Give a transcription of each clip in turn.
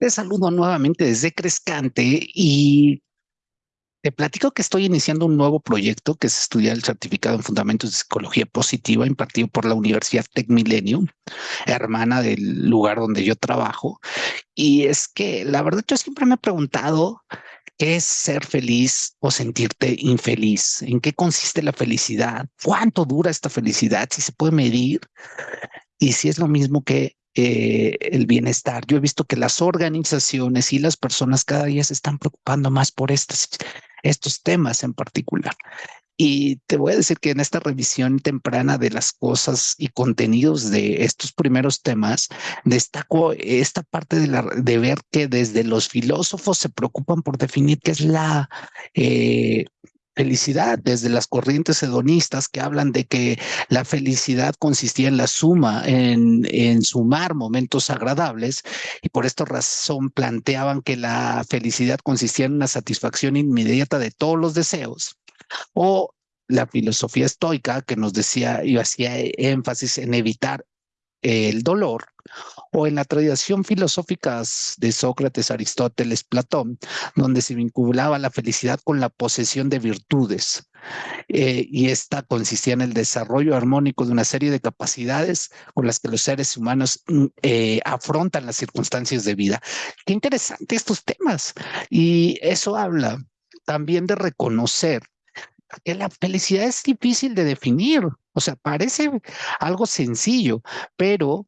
Te saludo nuevamente desde Crescante y te platico que estoy iniciando un nuevo proyecto que es estudiar el certificado en fundamentos de psicología positiva impartido por la Universidad Tech Millennium, hermana del lugar donde yo trabajo. Y es que la verdad yo siempre me he preguntado qué es ser feliz o sentirte infeliz, en qué consiste la felicidad, cuánto dura esta felicidad, si se puede medir. Y si es lo mismo que eh, el bienestar. Yo he visto que las organizaciones y las personas cada día se están preocupando más por estos, estos temas en particular. Y te voy a decir que en esta revisión temprana de las cosas y contenidos de estos primeros temas, destaco esta parte de, ver que desde los filósofos se preocupan por definir qué es la eh, felicidad, desde las corrientes hedonistas que hablan de que la felicidad consistía en la suma, en, en sumar momentos agradables, y por esta razón planteaban que la felicidad consistía en una satisfacción inmediata de todos los deseos, o la filosofía estoica que nos decía y hacía énfasis en evitar el dolor, o en la tradición filosófica de Sócrates, Aristóteles, Platón, donde se vinculaba la felicidad con la posesión de virtudes. Eh, y esta consistía en el desarrollo armónico de una serie de capacidades con las que los seres humanos mm, eh, afrontan las circunstancias de vida. Qué interesante estos temas. Y eso habla también de reconocer que la felicidad es difícil de definir. O sea, parece algo sencillo, pero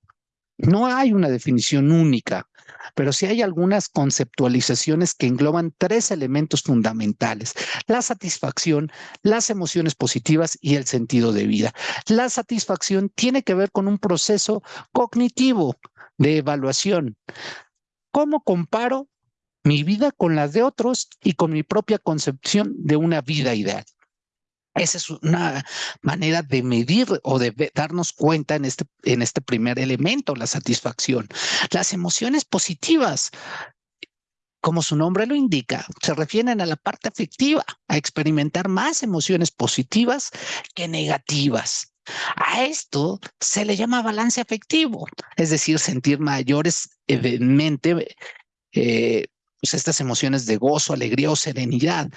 no hay una definición única, pero sí hay algunas conceptualizaciones que engloban tres elementos fundamentales, la satisfacción, las emociones positivas y el sentido de vida. La satisfacción tiene que ver con un proceso cognitivo de evaluación. ¿Cómo comparo mi vida con las de otros y con mi propia concepción de una vida ideal? Esa es una manera de medir o de darnos cuenta en este, en este primer elemento, la satisfacción. Las emociones positivas, como su nombre lo indica, se refieren a la parte afectiva, a experimentar más emociones positivas que negativas. A esto se le llama balance afectivo, es decir, sentir mayores evidentemente eh, pues estas emociones de gozo, alegría o serenidad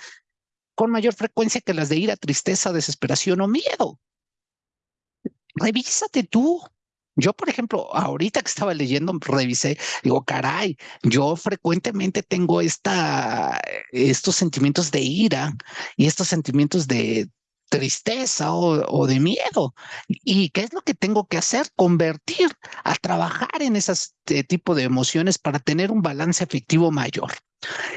con mayor frecuencia que las de ira, tristeza, desesperación o miedo. Revísate tú. Yo, por ejemplo, ahorita que estaba leyendo, revisé, digo, caray, yo frecuentemente tengo esta, estos sentimientos de ira y estos sentimientos de tristeza o, de miedo. ¿Y qué es lo que tengo que hacer? Convertir a trabajar en ese tipo de emociones para tener un balance afectivo mayor.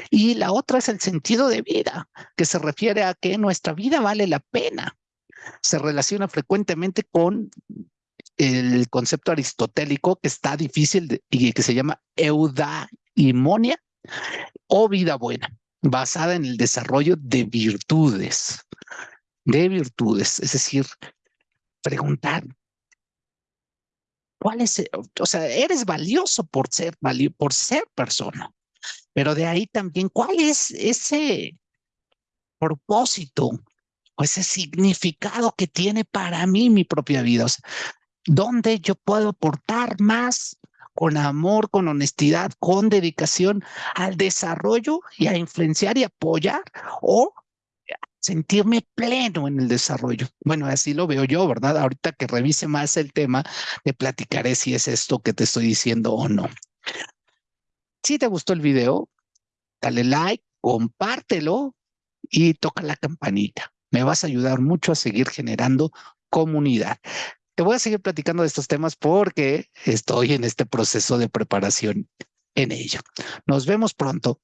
Y la otra es el sentido de vida, que se refiere a que nuestra vida vale la pena. Se relaciona frecuentemente con el concepto aristotélico que está difícil y que se llama eudaimonia o vida buena, basada en el desarrollo de virtudes, de virtudes, es decir, preguntar, ¿cuál es, o sea, eres valioso por ser, por ser persona? Pero de ahí también, ¿cuál es ese propósito o ese significado que tiene para mí mi propia vida? O sea, ¿Dónde yo puedo aportar más con amor, con honestidad, con dedicación al desarrollo y a influenciar y apoyar o sentirme pleno en el desarrollo. Bueno, así lo veo yo, ¿verdad? Ahorita que revise más el tema, te platicaré si es esto que te estoy diciendo o no. Si te gustó el video, dale like, compártelo y toca la campanita. Me vas a ayudar mucho a seguir generando comunidad. Te voy a seguir platicando de estos temas porque estoy en este proceso de preparación en ello. Nos vemos pronto.